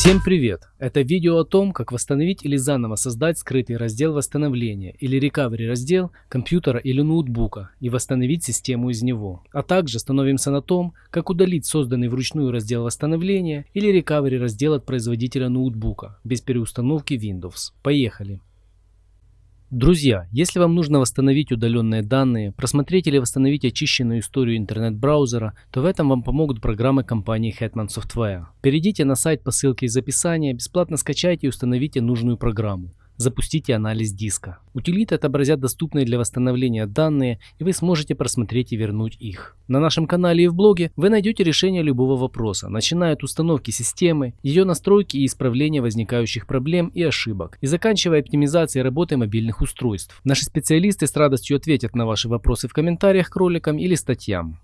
Всем привет! Это видео о том, как восстановить или заново создать скрытый раздел восстановления или recovery раздел компьютера или ноутбука и восстановить систему из него. А также остановимся на том, как удалить созданный вручную раздел восстановления или recovery раздел от производителя ноутбука без переустановки Windows. Поехали! Друзья, если вам нужно восстановить удаленные данные, просмотреть или восстановить очищенную историю интернет-браузера, то в этом вам помогут программы компании Hetman Software. Перейдите на сайт по ссылке из описания, бесплатно скачайте и установите нужную программу. Запустите анализ диска. Утилиты отобразят доступные для восстановления данные, и вы сможете просмотреть и вернуть их. На нашем канале и в блоге вы найдете решение любого вопроса, начиная от установки системы, ее настройки и исправления возникающих проблем и ошибок, и заканчивая оптимизацией работы мобильных устройств. Наши специалисты с радостью ответят на ваши вопросы в комментариях к роликам или статьям.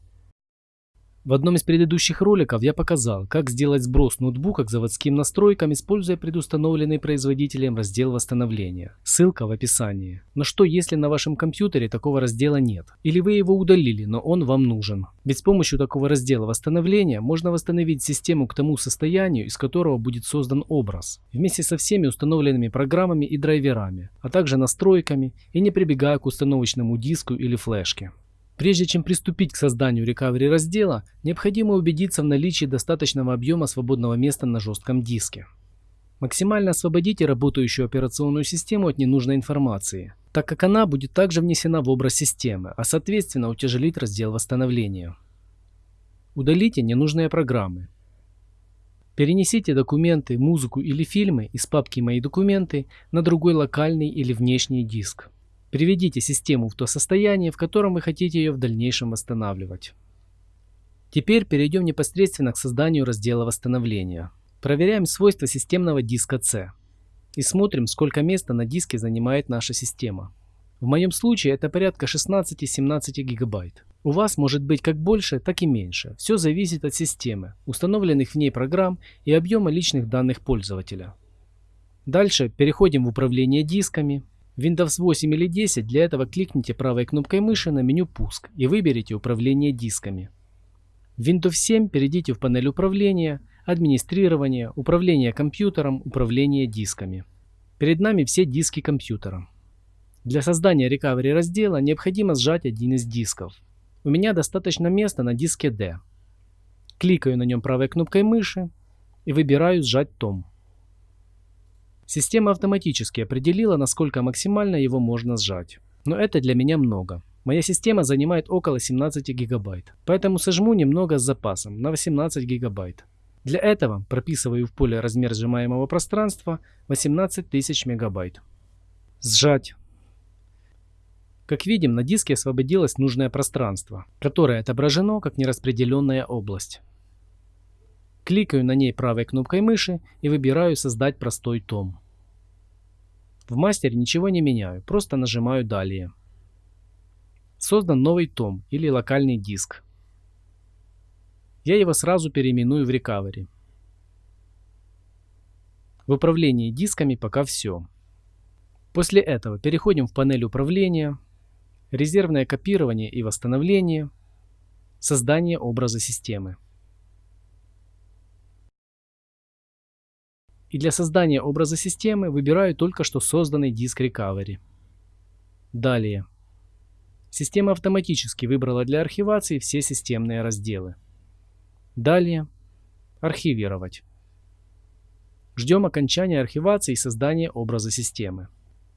В одном из предыдущих роликов я показал, как сделать сброс ноутбука к заводским настройкам, используя предустановленный производителем раздел восстановления. Ссылка в описании. Но что если на вашем компьютере такого раздела нет? Или вы его удалили, но он вам нужен? Ведь с помощью такого раздела восстановления можно восстановить систему к тому состоянию, из которого будет создан образ. Вместе со всеми установленными программами и драйверами, а также настройками и не прибегая к установочному диску или флешке. Прежде чем приступить к созданию recovery раздела, необходимо убедиться в наличии достаточного объема свободного места на жестком диске. Максимально освободите работающую операционную систему от ненужной информации, так как она будет также внесена в образ системы, а соответственно утяжелит раздел восстановления. Удалите ненужные программы. Перенесите документы, музыку или фильмы из папки «Мои документы» на другой локальный или внешний диск. Приведите систему в то состояние, в котором вы хотите ее в дальнейшем восстанавливать. Теперь перейдем непосредственно к созданию раздела восстановления. Проверяем свойства системного диска C и смотрим, сколько места на диске занимает наша система. В моем случае это порядка 16-17 гигабайт. У вас может быть как больше, так и меньше. Все зависит от системы, установленных в ней программ и объема личных данных пользователя. Дальше переходим в управление дисками, Windows 8 или 10 для этого кликните правой кнопкой мыши на меню «Пуск» и выберите «Управление дисками». В Windows 7 перейдите в панель управления, администрирование, управление компьютером, управление дисками. Перед нами все диски компьютера. Для создания recovery раздела необходимо сжать один из дисков. У меня достаточно места на диске D. Кликаю на нем правой кнопкой мыши и выбираю «Сжать том». Система автоматически определила, насколько максимально его можно сжать. Но это для меня много. Моя система занимает около 17 гигабайт, поэтому сожму немного с запасом на 18 гигабайт. Для этого прописываю в поле размер сжимаемого пространства 18 тысяч мегабайт. Сжать. Как видим, на диске освободилось нужное пространство, которое отображено как нераспределенная область. Кликаю на ней правой кнопкой мыши и выбираю «Создать простой том». В мастере ничего не меняю, просто нажимаю «Далее». Создан новый том или локальный диск. Я его сразу переименую в Recovery. В управлении дисками пока все. После этого переходим в панель управления, резервное копирование и восстановление, создание образа системы. И для создания образа системы выбираю только что созданный диск Recovery. Далее. Система автоматически выбрала для архивации все системные разделы. Далее. Архивировать. Ждем окончания архивации и создания образа системы.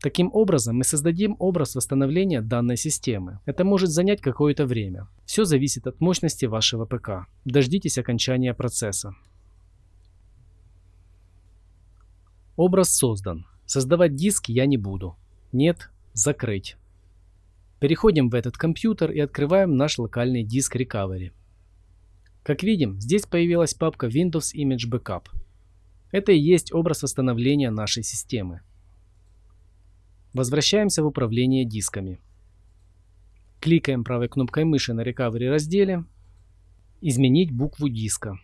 Таким образом, мы создадим образ восстановления данной системы. Это может занять какое-то время. Все зависит от мощности вашего ПК. Дождитесь окончания процесса. Образ создан. Создавать диск я не буду. Нет, закрыть. Переходим в этот компьютер и открываем наш локальный диск Recovery. Как видим, здесь появилась папка Windows Image Backup. Это и есть образ восстановления нашей системы. Возвращаемся в управление дисками. Кликаем правой кнопкой мыши на Recovery разделе. Изменить букву диска.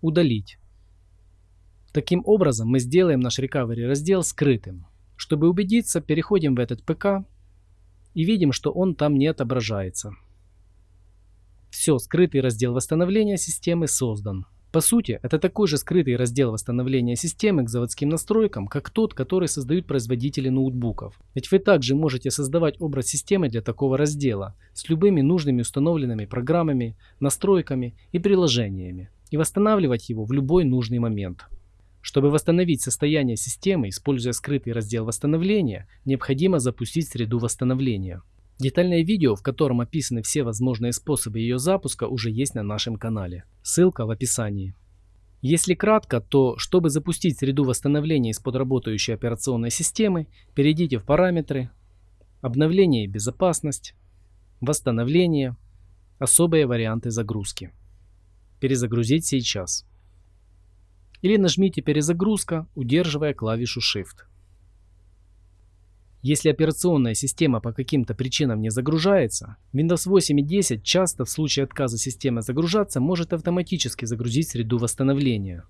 Удалить. Таким образом мы сделаем наш recovery раздел скрытым. Чтобы убедиться, переходим в этот ПК и видим, что он там не отображается. Все, скрытый раздел восстановления системы создан. По сути, это такой же скрытый раздел восстановления системы к заводским настройкам, как тот, который создают производители ноутбуков. Ведь вы также можете создавать образ системы для такого раздела с любыми нужными установленными программами, настройками и приложениями и восстанавливать его в любой нужный момент. Чтобы восстановить состояние системы, используя скрытый раздел восстановления, необходимо запустить среду восстановления. Детальное видео, в котором описаны все возможные способы ее запуска, уже есть на нашем канале. Ссылка в описании. Если кратко, то чтобы запустить среду восстановления из-под работающей операционной системы, перейдите в параметры, обновление и безопасность, восстановление, особые варианты загрузки. Перезагрузить сейчас. Или нажмите перезагрузка, удерживая клавишу Shift. Если операционная система по каким-то причинам не загружается, Windows 8 и 10 часто в случае отказа системы загружаться может автоматически загрузить среду восстановления.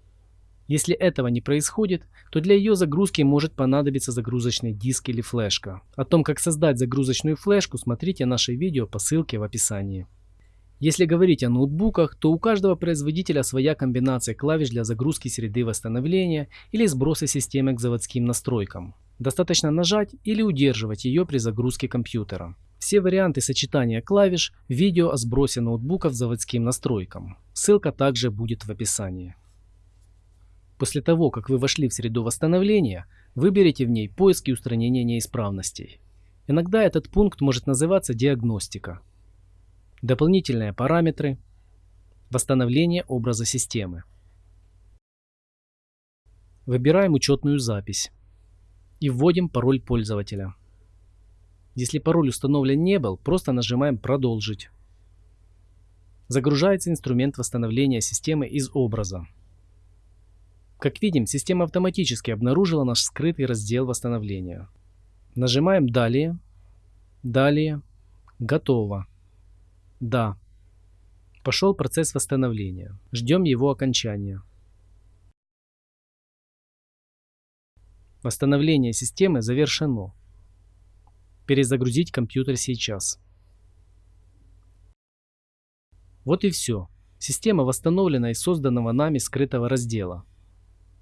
Если этого не происходит, то для ее загрузки может понадобиться загрузочный диск или флешка. О том, как создать загрузочную флешку, смотрите наше видео по ссылке в описании. Если говорить о ноутбуках, то у каждого производителя своя комбинация клавиш для загрузки среды восстановления или сброса системы к заводским настройкам. Достаточно нажать или удерживать ее при загрузке компьютера. Все варианты сочетания клавиш видео о сбросе ноутбуков заводским настройкам. Ссылка также будет в описании. После того, как вы вошли в среду восстановления, выберите в ней поиск и устранение неисправностей. Иногда этот пункт может называться диагностика. Дополнительные параметры. Восстановление образа системы. Выбираем учетную запись и вводим пароль пользователя. Если пароль установлен не был, просто нажимаем «Продолжить». Загружается инструмент восстановления системы из образа. Как видим, система автоматически обнаружила наш скрытый раздел восстановления. Нажимаем «Далее», «Далее», «Готово», «Да». Пошел процесс восстановления. Ждем его окончания. Восстановление системы завершено. Перезагрузить компьютер сейчас. Вот и все. Система восстановлена из созданного нами скрытого раздела.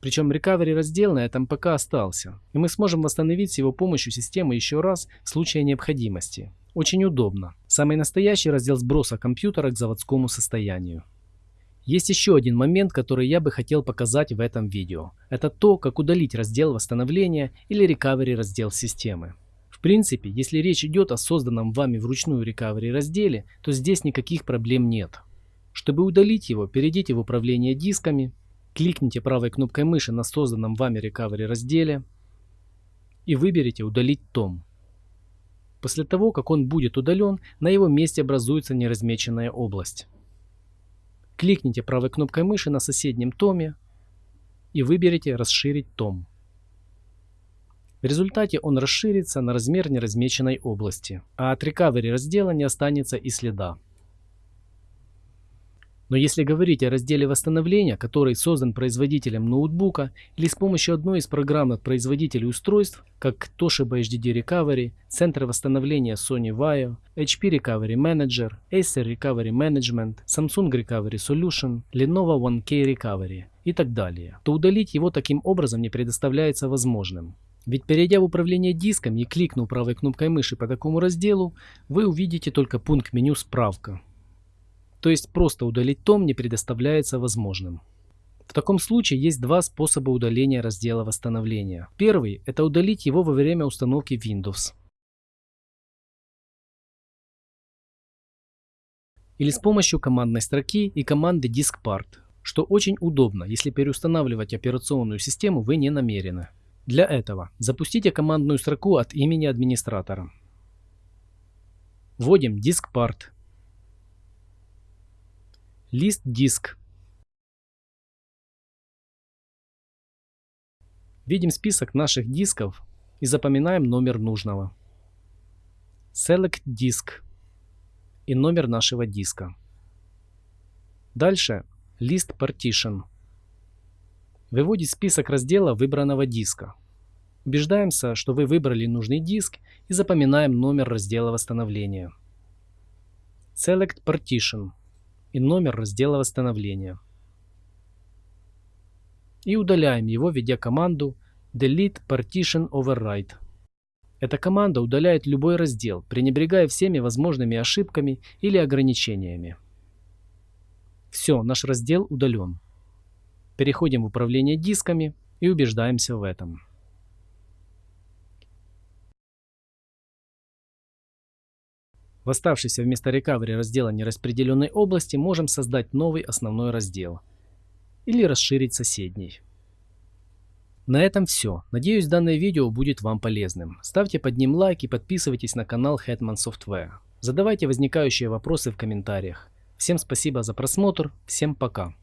Причем recovery раздел на этом пока остался. И мы сможем восстановить с его помощью систему еще раз в случае необходимости. Очень удобно. Самый настоящий раздел сброса компьютера к заводскому состоянию. Есть еще один момент, который я бы хотел показать в этом видео. Это то, как удалить раздел восстановления или recovery раздел системы. В принципе, если речь идет о созданном вами вручную recovery разделе, то здесь никаких проблем нет. Чтобы удалить его, перейдите в управление дисками, кликните правой кнопкой мыши на созданном вами recovery разделе и выберите удалить том. После того, как он будет удален, на его месте образуется неразмеченная область. Кликните правой кнопкой мыши на соседнем томе и выберите «Расширить том». В результате он расширится на размер неразмеченной области, а от recovery раздела не останется и следа. Но если говорить о разделе восстановления, который создан производителем ноутбука или с помощью одной из программных производителей устройств, как Toshiba HDD Recovery, Центр восстановления Sony Vaio, HP Recovery Manager, Acer Recovery Management, Samsung Recovery Solution, Lenovo 1K Recovery и так далее, то удалить его таким образом не предоставляется возможным. Ведь перейдя в управление диском и кликнув правой кнопкой мыши по такому разделу, вы увидите только пункт меню «Справка», то есть просто удалить том не предоставляется возможным. В таком случае есть два способа удаления раздела восстановления. Первый – это удалить его во время установки Windows. Или с помощью командной строки и команды diskpart, что очень удобно, если переустанавливать операционную систему вы не намерены. Для этого запустите командную строку от имени администратора. Вводим diskpart Лист диск. Видим список наших дисков и запоминаем номер нужного. Select Disk и номер нашего диска. Дальше List Partition. Выводит список раздела выбранного диска. Убеждаемся, что вы выбрали нужный диск и запоминаем номер раздела восстановления. Select Partition и номер раздела восстановления. и удаляем его, введя команду delete partition override. Эта команда удаляет любой раздел, пренебрегая всеми возможными ошибками или ограничениями. Все, наш раздел удален. Переходим в управление дисками и убеждаемся в этом. В оставшейся вместо recovery раздела нераспределенной области можем создать новый основной раздел или расширить соседний. На этом все. Надеюсь данное видео будет вам полезным. Ставьте под ним лайк и подписывайтесь на канал Hetman Software. Задавайте возникающие вопросы в комментариях. Всем спасибо за просмотр, всем пока.